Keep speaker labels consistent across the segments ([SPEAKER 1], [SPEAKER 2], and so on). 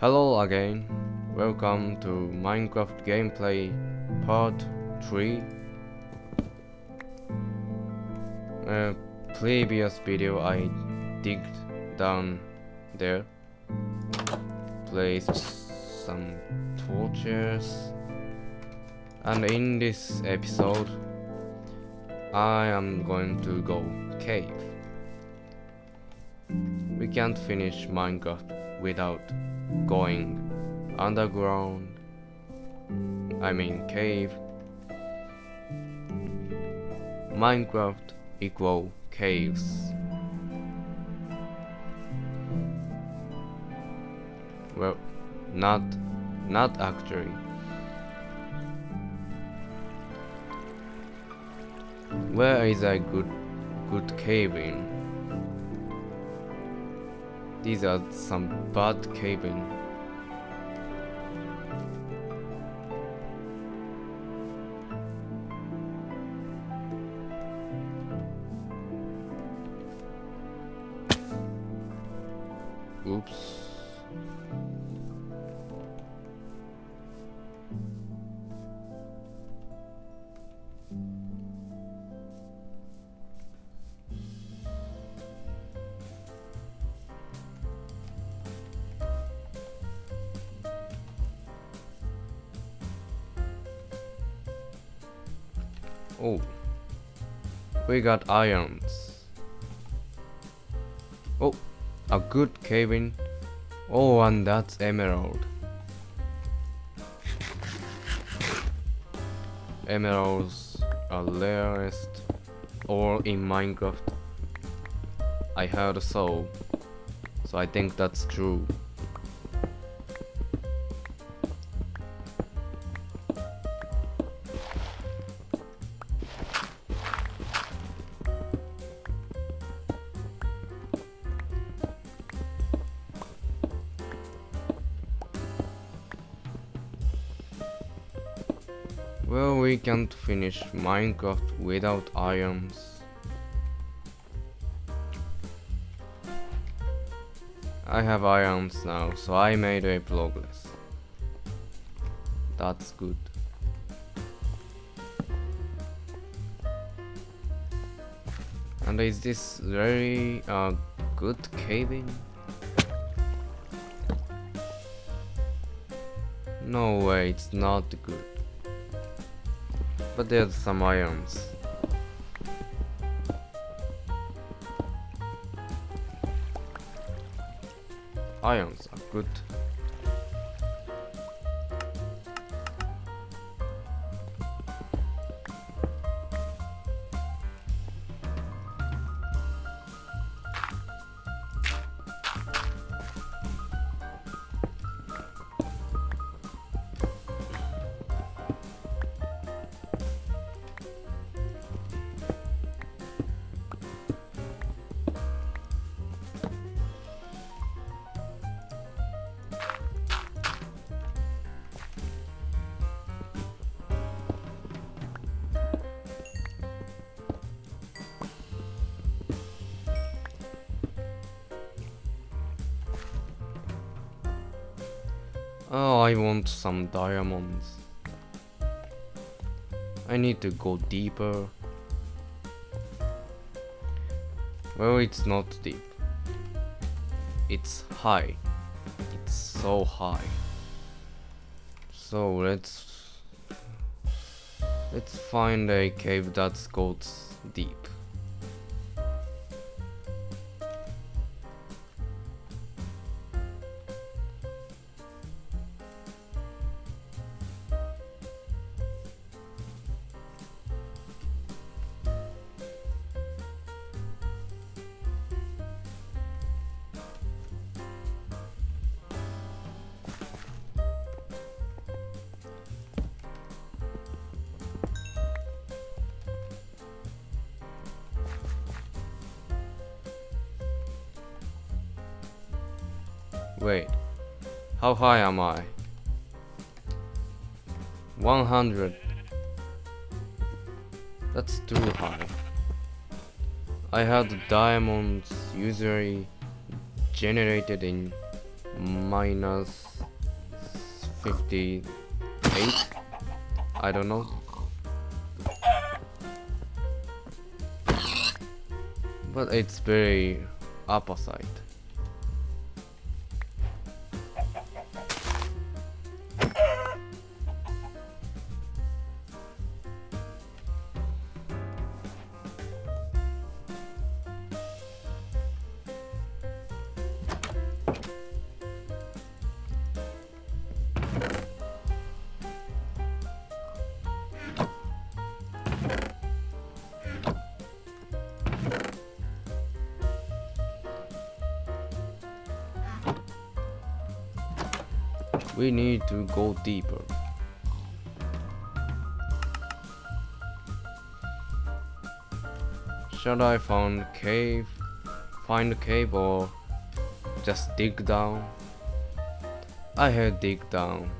[SPEAKER 1] Hello again, welcome to Minecraft gameplay part 3. Uh, previous video I digged down there, placed some torches, and in this episode I am going to go cave. We can't finish Minecraft without going underground. I mean cave. Minecraft equal caves. Well, not, not actually. Where is a good, good cave in? These are some bad caving. Oops. Oh, we got irons. Oh, a good cabin. Oh, and that's emerald. Emeralds are rarest all in Minecraft. I heard so, so I think that's true. Well, we can't finish Minecraft without irons. I have irons now, so I made a progress. That's good. And is this very uh, good caving? No way, it's not good but there's some irons. Irons are good. Oh, I want some diamonds. I need to go deeper. Well, it's not deep. It's high. It's so high. So let's let's find a cave that goes deep. Wait, how high am I? 100. That's too high. I had diamonds usually generated in minus 58 I don't know but it's very opposite We need to go deeper. Should I find cave? Find a cave or just dig down? I had dig down.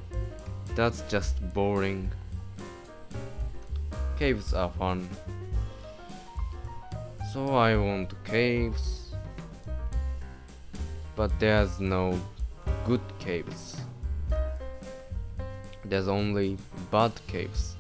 [SPEAKER 1] That's just boring. Caves are fun. So I want caves. But there's no good caves. There's only bad caves.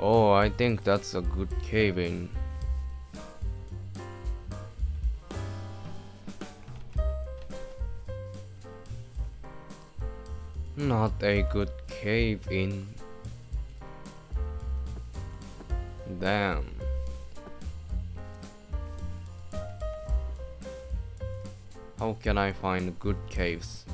[SPEAKER 1] Oh, I think that's a good cave-in. Not a good cave-in. Damn. How can I find good caves?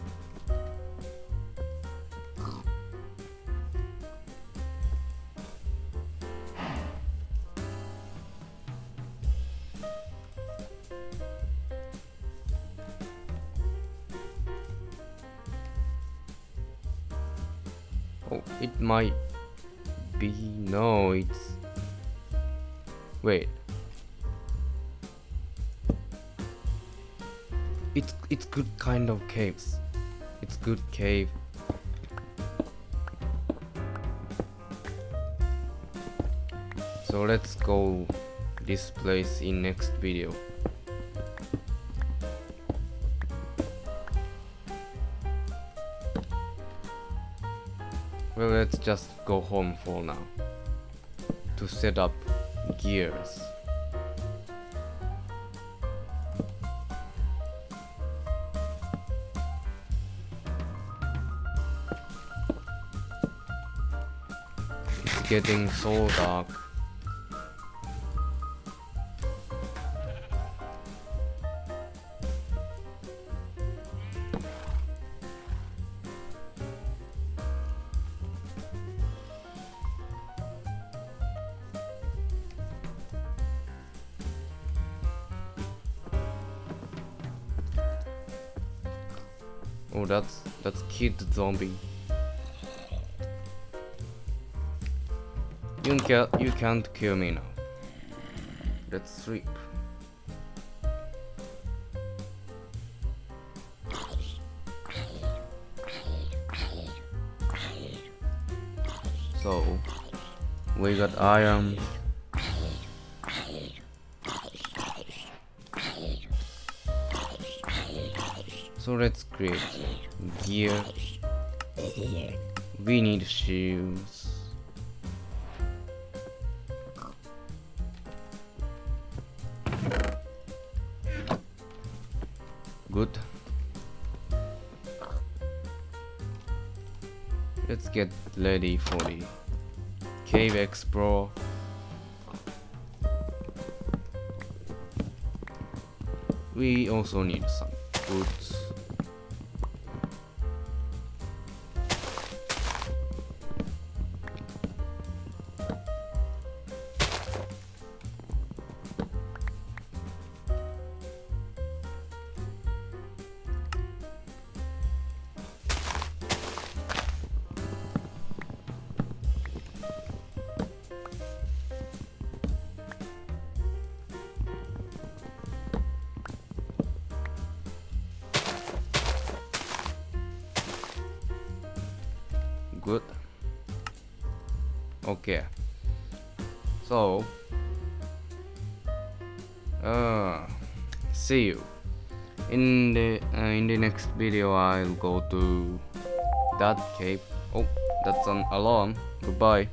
[SPEAKER 1] Might be. No, it's. Wait. It's it's good kind of caves. It's good cave. So let's go this place in next video. Well, let's just go home for now. To set up gears. It's getting so dark. Oh, that's that's kid zombie. You can't you can't kill me now. Let's sleep. So we got iron. So let's create gear. We need shoes. Good. Let's get ready for the cave explore. We also need some boots. Good. Okay. So, uh, see you in the uh, in the next video. I'll go to that cave. Oh, that's an alarm. Goodbye.